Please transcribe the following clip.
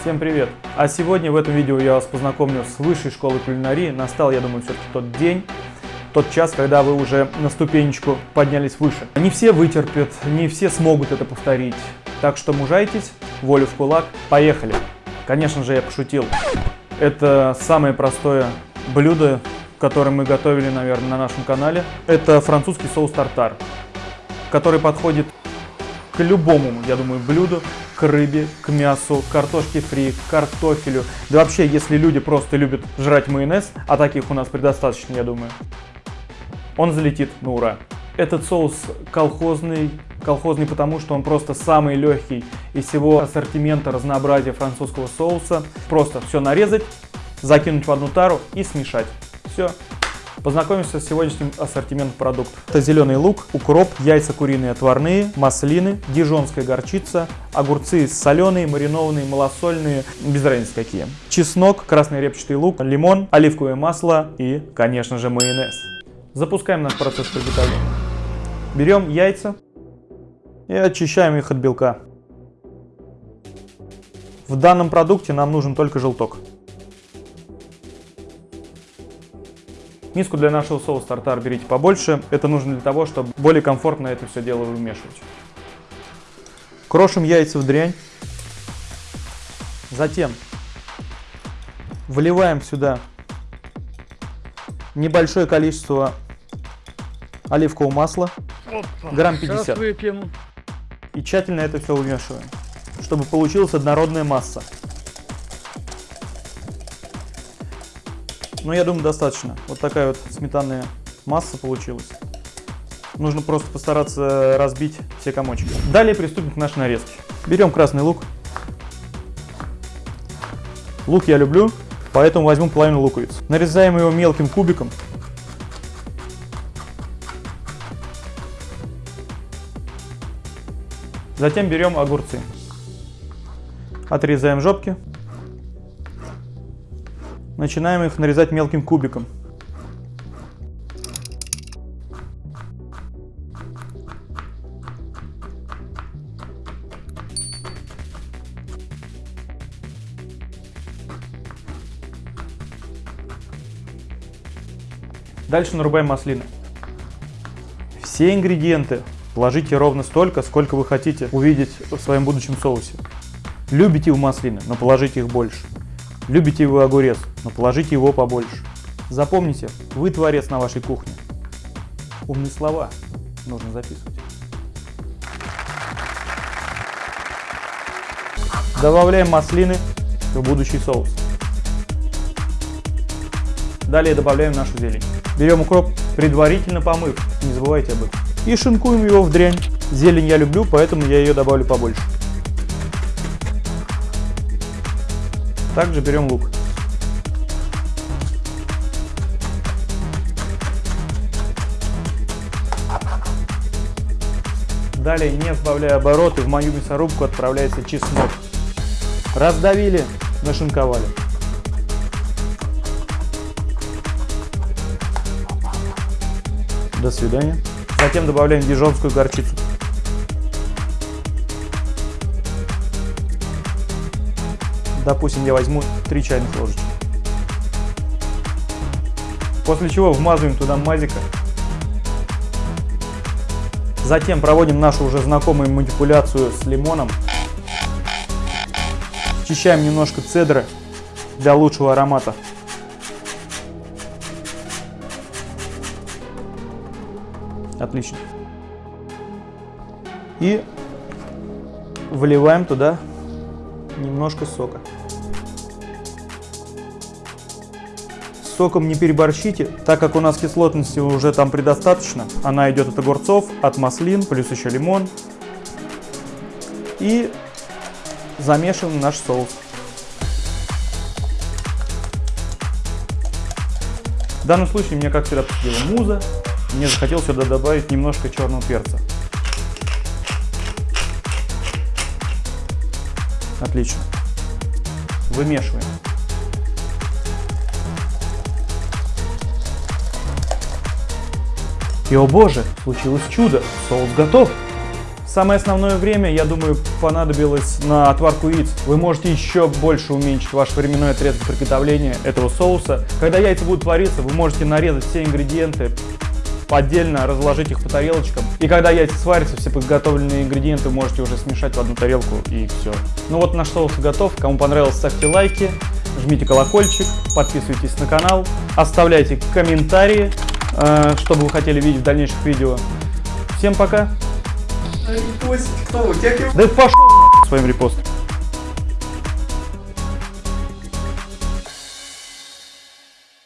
Всем привет! А сегодня в этом видео я вас познакомлю с высшей школой кулинарии. Настал, я думаю, все-таки тот день, тот час, когда вы уже на ступенечку поднялись выше. Не все вытерпят, не все смогут это повторить. Так что мужайтесь, волю в кулак, поехали! Конечно же, я пошутил. Это самое простое блюдо, которое мы готовили, наверное, на нашем канале. Это французский соус тартар, который подходит к любому, я думаю, блюду, к рыбе, к мясу, картошке фри, к картофелю. Да вообще, если люди просто любят жрать майонез, а таких у нас предостаточно, я думаю, он залетит на ура. Этот соус колхозный, колхозный потому, что он просто самый легкий из всего ассортимента разнообразия французского соуса. Просто все нарезать, закинуть в одну тару и смешать. Все, Познакомимся с сегодняшним ассортиментом продуктов. Это зеленый лук, укроп, яйца куриные отварные, маслины, дижонская горчица, огурцы соленые, маринованные, малосольные, без разницы какие. Чеснок, красный репчатый лук, лимон, оливковое масло и, конечно же, майонез. Запускаем наш процесс приготовления. Берем яйца и очищаем их от белка. В данном продукте нам нужен только желток. Миску для нашего соуса тартар берите побольше. Это нужно для того, чтобы более комфортно это все дело вымешивать. Крошим яйца в дрянь. Затем вливаем сюда небольшое количество оливкового масла, Опа, грамм 50. выпьем. И тщательно это все вымешиваем, чтобы получилась однородная масса. Ну, я думаю, достаточно. Вот такая вот сметанная масса получилась. Нужно просто постараться разбить все комочки. Далее приступим к нашей нарезке. Берем красный лук. Лук я люблю, поэтому возьму половину луковиц. Нарезаем его мелким кубиком. Затем берем огурцы. Отрезаем жопки. Начинаем их нарезать мелким кубиком. Дальше нарубаем маслины. Все ингредиенты вложите ровно столько, сколько вы хотите увидеть в своем будущем соусе. Любите вы маслины, но положите их больше. Любите вы огурец, но положите его побольше. Запомните, вы творец на вашей кухне. Умные слова нужно записывать. Добавляем маслины в будущий соус. Далее добавляем нашу зелень. Берем укроп, предварительно помыв, не забывайте об этом. И шинкуем его в дрянь. Зелень я люблю, поэтому я ее добавлю побольше. Также берем лук. Далее, не сбавляя обороты, в мою мясорубку отправляется чеснок. Раздавили, нашинковали. До свидания. Затем добавляем дижонскую горчицу. Допустим, я возьму 3 чайных ложечки. После чего вмазываем туда мазика. Затем проводим нашу уже знакомую манипуляцию с лимоном. Очищаем немножко цедры для лучшего аромата. Отлично. И выливаем туда немножко сока. Соком не переборщите, так как у нас кислотности уже там предостаточно. Она идет от огурцов, от маслин, плюс еще лимон. И замешиваем наш соус. В данном случае мне, как всегда, посетила муза. Мне захотелось сюда добавить немножко черного перца. Отлично. Вымешиваем. И, о боже, случилось чудо, соус готов. Самое основное время, я думаю, понадобилось на отварку яиц. Вы можете еще больше уменьшить ваш временной отрезок приготовления этого соуса. Когда яйца будут вариться, вы можете нарезать все ингредиенты, отдельно разложить их по тарелочкам. И когда яйца сварятся, все подготовленные ингредиенты можете уже смешать в одну тарелку и все. Ну вот наш соус готов. Кому понравилось, ставьте лайки, жмите колокольчик, подписывайтесь на канал, оставляйте комментарии, э, что бы вы хотели видеть в дальнейших видео. Всем пока! Репостить кто? У тебя Да пошел своим репостом.